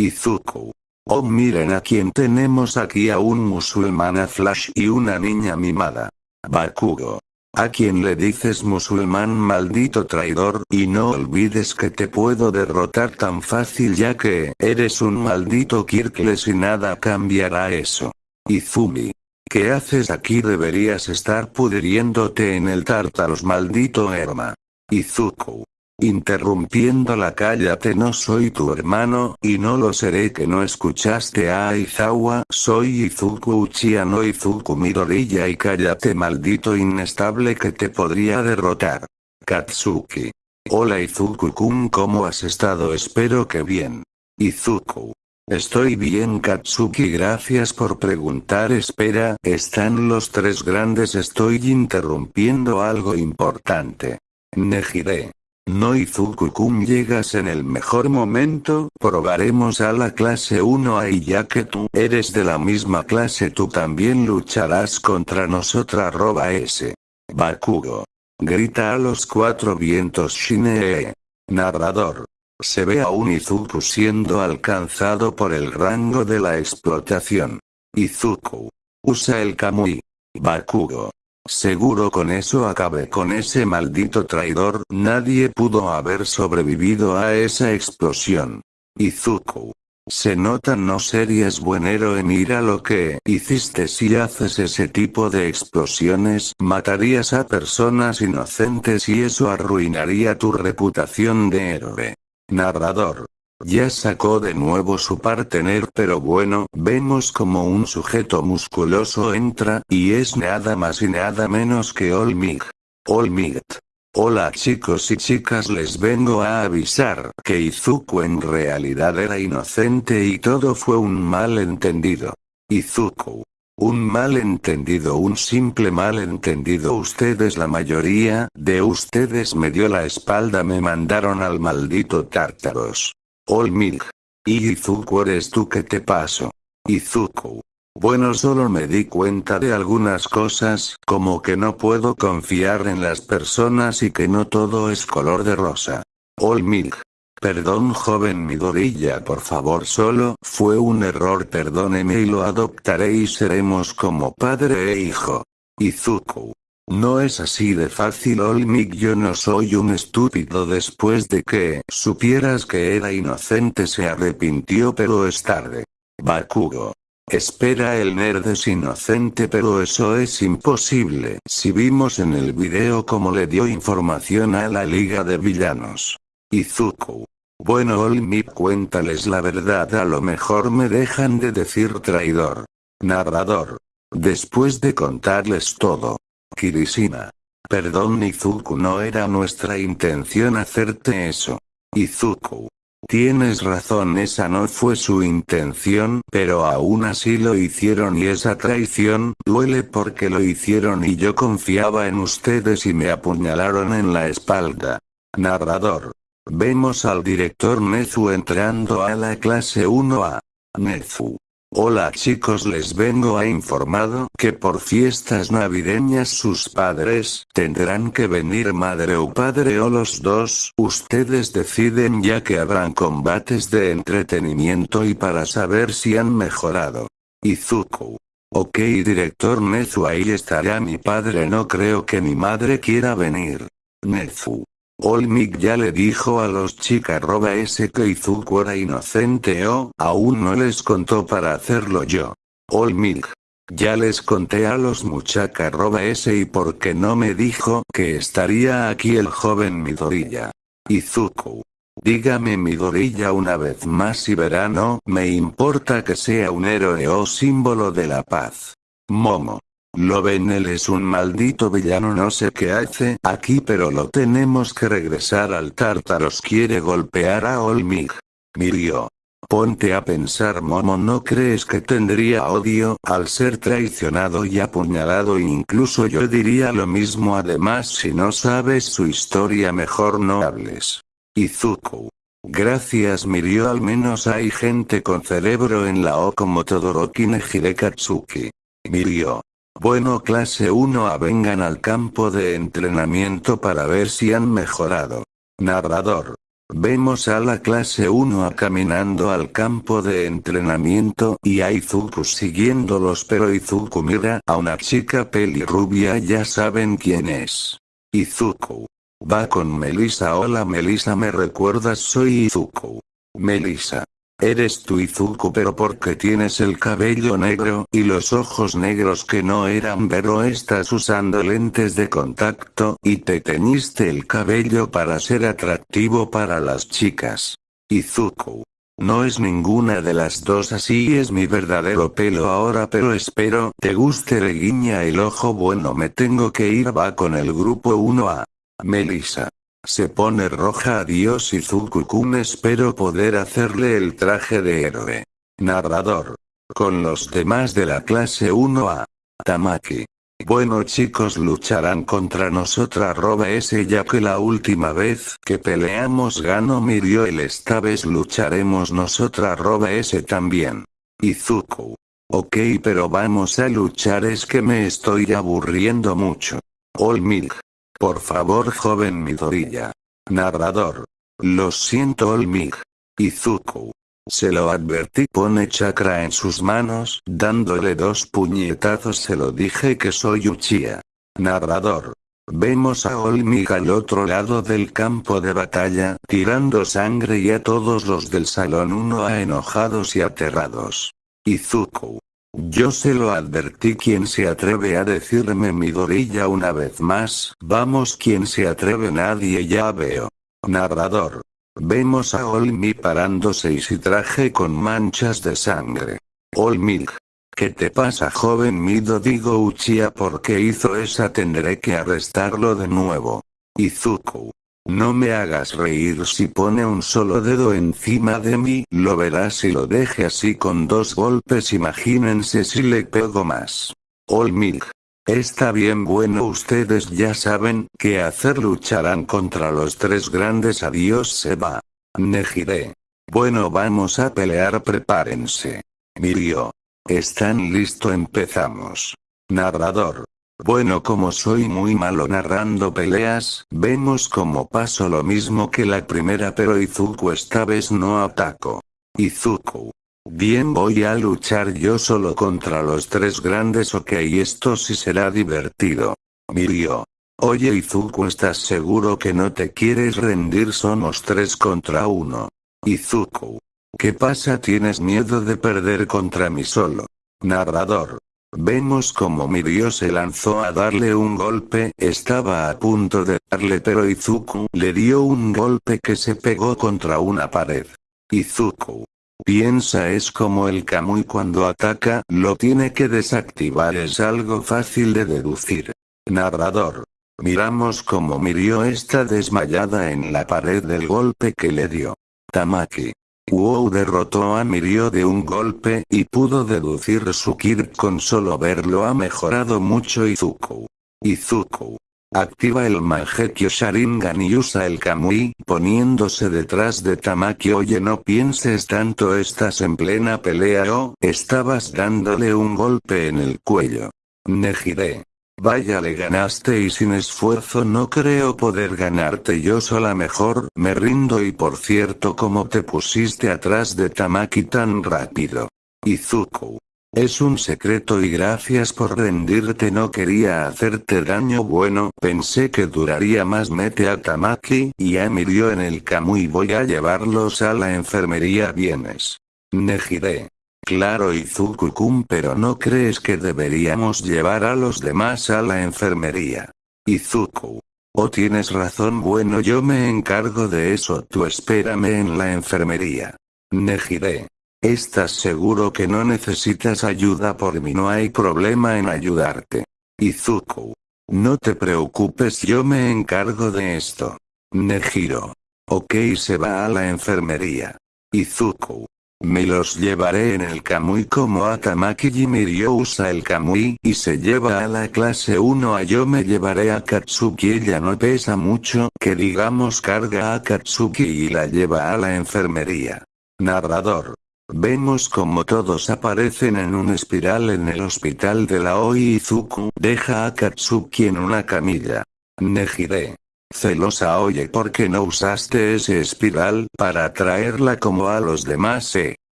Izuku. Oh miren a quien tenemos aquí a un musulmana Flash y una niña mimada. Bakugo. A quien le dices musulmán maldito traidor y no olvides que te puedo derrotar tan fácil ya que eres un maldito Kirkles y nada cambiará eso. Izumi. ¿Qué haces aquí? Deberías estar pudriéndote en el tártaros maldito Erma. Izuku. Interrumpiéndola cállate no soy tu hermano, y no lo seré que no escuchaste a Aizawa, soy Izuku Uchiha no Izuku Midoriya y cállate maldito inestable que te podría derrotar. Katsuki. Hola Izuku-kun ¿cómo has estado? Espero que bien. Izuku. Estoy bien Katsuki gracias por preguntar espera, están los tres grandes estoy interrumpiendo algo importante. Nejire. No Izuku-kun llegas en el mejor momento, probaremos a la clase 1 ahí ya que tú eres de la misma clase tú también lucharás contra nosotras arroba S. Bakugo. Grita a los cuatro vientos Shinee. Narrador. Se ve a un Izuku siendo alcanzado por el rango de la explotación. Izuku. Usa el Kamui. Bakugo. Seguro con eso acabé con ese maldito traidor, nadie pudo haber sobrevivido a esa explosión. Izuku. Se nota no serías buen héroe mira lo que hiciste si haces ese tipo de explosiones, matarías a personas inocentes y eso arruinaría tu reputación de héroe. Narrador. Ya sacó de nuevo su partener pero bueno, vemos como un sujeto musculoso entra, y es nada más y nada menos que Olmig. Olmigt. Hola chicos y chicas les vengo a avisar que Izuku en realidad era inocente y todo fue un malentendido. Izuku. Un malentendido un simple malentendido ustedes la mayoría de ustedes me dio la espalda me mandaron al maldito Tártaros. Olmig. Y Izuku eres tú que te paso. Izuku. Bueno solo me di cuenta de algunas cosas, como que no puedo confiar en las personas y que no todo es color de rosa. Olmig. Perdón joven Midorilla por favor solo fue un error perdóneme y lo adoptaré y seremos como padre e hijo. Izuku. No es así de fácil Olmig yo no soy un estúpido después de que supieras que era inocente se arrepintió pero es tarde. Bakugo. Espera el nerd es inocente pero eso es imposible si vimos en el video cómo le dio información a la liga de villanos. Izuku. Bueno Olmig cuéntales la verdad a lo mejor me dejan de decir traidor. Narrador. Después de contarles todo, Kirishima. Perdón Izuku no era nuestra intención hacerte eso. Izuku. Tienes razón esa no fue su intención, pero aún así lo hicieron y esa traición, duele porque lo hicieron y yo confiaba en ustedes y me apuñalaron en la espalda. Narrador. Vemos al director Nezu entrando a la clase 1A. Nezu. Hola chicos les vengo a informado que por fiestas navideñas sus padres tendrán que venir madre o padre o los dos, ustedes deciden ya que habrán combates de entretenimiento y para saber si han mejorado. Izuku. Ok director Nezu ahí estará mi padre no creo que mi madre quiera venir. Nezu. Olmig ya le dijo a los chicas roba ese que Izuku era inocente o aún no les contó para hacerlo yo. Olmig. Ya les conté a los muchachas roba ese y porque no me dijo que estaría aquí el joven Midorilla. Izuku. Dígame Midorilla una vez más y verá no me importa que sea un héroe o símbolo de la paz. Momo. Lo ven él es un maldito villano no sé qué hace aquí pero lo tenemos que regresar al Tártaros quiere golpear a Olmig. Mirio. Ponte a pensar Momo no crees que tendría odio al ser traicionado y apuñalado incluso yo diría lo mismo además si no sabes su historia mejor no hables. Izuku. Gracias Mirio al menos hay gente con cerebro en la O como Todoroki Nejire Katsuki. Mirio. Bueno clase 1 vengan al campo de entrenamiento para ver si han mejorado. Narrador. Vemos a la clase 1 a caminando al campo de entrenamiento y a Izuku siguiéndolos pero Izuku mira a una chica pelirrubia ya saben quién es. Izuku. Va con Melissa hola Melissa me recuerdas soy Izuku. Melissa. Eres tu Izuku pero porque tienes el cabello negro y los ojos negros que no eran pero estás usando lentes de contacto y te teñiste el cabello para ser atractivo para las chicas. Izuku. No es ninguna de las dos así es mi verdadero pelo ahora pero espero te guste le guiña el ojo bueno me tengo que ir va con el grupo 1A. Melissa. Se pone roja adiós Izuku-kun espero poder hacerle el traje de héroe. Narrador. Con los demás de la clase 1A. Tamaki. Bueno chicos lucharán contra nosotras roba ese ya que la última vez que peleamos ganó el esta vez lucharemos nosotras roba ese también. Izuku. Ok pero vamos a luchar es que me estoy aburriendo mucho. Olmig. Por favor joven Midoriya. Narrador. Lo siento Olmig. Izuku. Se lo advertí pone chakra en sus manos, dándole dos puñetazos se lo dije que soy Uchiha. Narrador. Vemos a Olmig al otro lado del campo de batalla, tirando sangre y a todos los del salón 1 a enojados y aterrados. Izuku. Yo se lo advertí quien se atreve a decirme mi dorilla una vez más. Vamos quien se atreve nadie ya veo. Narrador. Vemos a Olmi parándose y si traje con manchas de sangre. Olmi. ¿Qué te pasa joven Mido digo Uchiha porque hizo esa tendré que arrestarlo de nuevo. Izuku. No me hagas reír si pone un solo dedo encima de mí, lo verás y lo deje así con dos golpes imagínense si le pego más. Olmig. Está bien bueno ustedes ya saben qué hacer lucharán contra los tres grandes adiós se va. Nejire. Bueno vamos a pelear prepárense. Mirio. ¿Están listo empezamos. Narrador. Bueno como soy muy malo narrando peleas, vemos como paso lo mismo que la primera pero Izuku esta vez no ataco. Izuku. Bien voy a luchar yo solo contra los tres grandes ok esto sí será divertido. Mirio. Oye Izuku ¿estás seguro que no te quieres rendir? Somos tres contra uno. Izuku. ¿Qué pasa? ¿Tienes miedo de perder contra mí solo? Narrador. Vemos como Mirio se lanzó a darle un golpe, estaba a punto de darle pero Izuku le dio un golpe que se pegó contra una pared. Izuku. Piensa es como el Kamui cuando ataca, lo tiene que desactivar es algo fácil de deducir. Narrador. Miramos como Mirio está desmayada en la pared del golpe que le dio. Tamaki. WoW derrotó a Mirio de un golpe y pudo deducir su Kirk con solo verlo ha mejorado mucho Izuku. Izuku. Activa el Mangekyo Sharingan y usa el Kamui poniéndose detrás de Tamaki oye no pienses tanto estás en plena pelea o estabas dándole un golpe en el cuello. Nejire. Vaya le ganaste y sin esfuerzo no creo poder ganarte yo sola mejor me rindo y por cierto como te pusiste atrás de Tamaki tan rápido. Izuku. Es un secreto y gracias por rendirte no quería hacerte daño bueno pensé que duraría más mete a Tamaki y a Mirio en el Kamui voy a llevarlos a la enfermería vienes. Nejire. Claro Izuku-kun pero ¿no crees que deberíamos llevar a los demás a la enfermería? Izuku. Oh tienes razón bueno yo me encargo de eso tú espérame en la enfermería. Nejire. ¿Estás seguro que no necesitas ayuda por mí no hay problema en ayudarte? Izuku. No te preocupes yo me encargo de esto. Nejiro. Ok se va a la enfermería. Izuku. Me los llevaré en el Kamui como Atamaki Jimirio usa el Kamui y se lleva a la clase 1 a yo me llevaré a Katsuki ella no pesa mucho que digamos carga a Katsuki y la lleva a la enfermería. Narrador. Vemos como todos aparecen en un espiral en el hospital de la Oizuku deja a Katsuki en una camilla. Nejire. Celosa oye ¿por qué no usaste ese espiral para traerla como a los demás eh?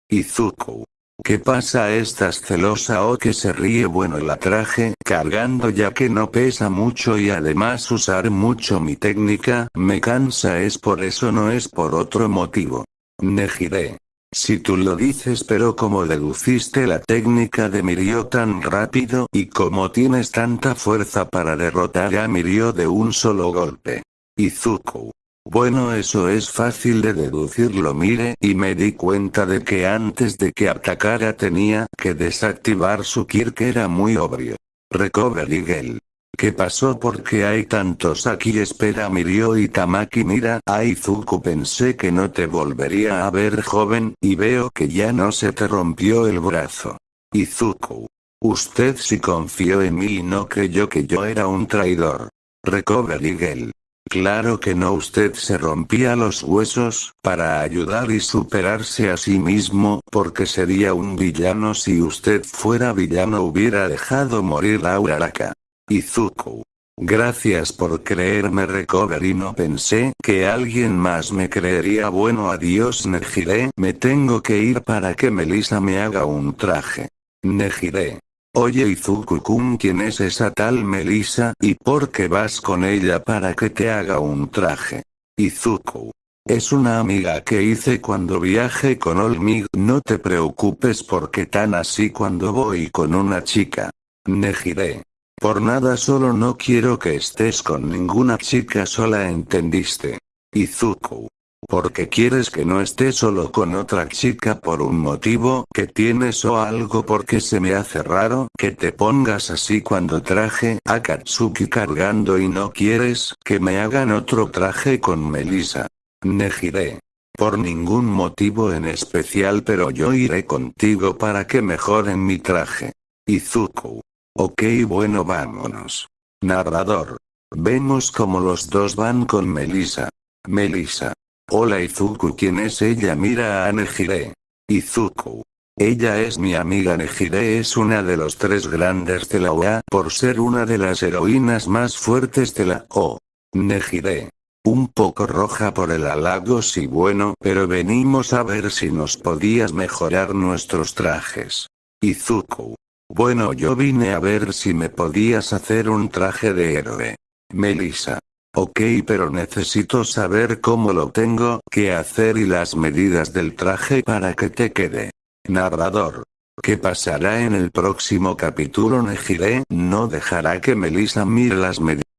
Izuku. ¿Qué pasa? ¿Estás celosa o que se ríe? Bueno la traje cargando ya que no pesa mucho y además usar mucho mi técnica me cansa es por eso no es por otro motivo. Nejire. Si tú lo dices pero como deduciste la técnica de Mirio tan rápido y como tienes tanta fuerza para derrotar a Mirio de un solo golpe. Izuku. Bueno eso es fácil de deducirlo mire y me di cuenta de que antes de que atacara tenía que desactivar su Kirk era muy obvio. Recovery Gale. ¿Qué pasó porque hay tantos aquí espera Mirio y Tamaki mira a Izuku pensé que no te volvería a ver joven y veo que ya no se te rompió el brazo. Izuku. Usted sí confió en mí y no creyó que yo era un traidor. Recovery Gale. Claro que no usted se rompía los huesos, para ayudar y superarse a sí mismo, porque sería un villano si usted fuera villano hubiera dejado morir a Uraraka. Izuku. Gracias por creerme recover y no pensé que alguien más me creería bueno adiós Nejire me tengo que ir para que Melissa me haga un traje. Nejire. Oye Izuku-kun ¿quién es esa tal Melissa y por qué vas con ella para que te haga un traje? Izuku. Es una amiga que hice cuando viaje con Olmig no te preocupes porque tan así cuando voy con una chica. Nejire. Por nada solo no quiero que estés con ninguna chica sola entendiste. Izuku. Porque quieres que no esté solo con otra chica por un motivo que tienes o algo porque se me hace raro que te pongas así cuando traje a Katsuki cargando y no quieres que me hagan otro traje con Melissa. Nejire. Por ningún motivo en especial pero yo iré contigo para que mejoren mi traje. Izuku. Ok bueno vámonos. Narrador. Vemos como los dos van con Melissa. Melissa. Hola Izuku ¿quién es ella? Mira a Nejire. Izuku. Ella es mi amiga Nejire es una de los tres grandes de la OA por ser una de las heroínas más fuertes de la O. Nejire. Un poco roja por el halago sí bueno pero venimos a ver si nos podías mejorar nuestros trajes. Izuku. Bueno yo vine a ver si me podías hacer un traje de héroe. Melissa. Ok pero necesito saber cómo lo tengo que hacer y las medidas del traje para que te quede. Narrador. ¿Qué pasará en el próximo capítulo Nejire no dejará que Melissa mire las medidas.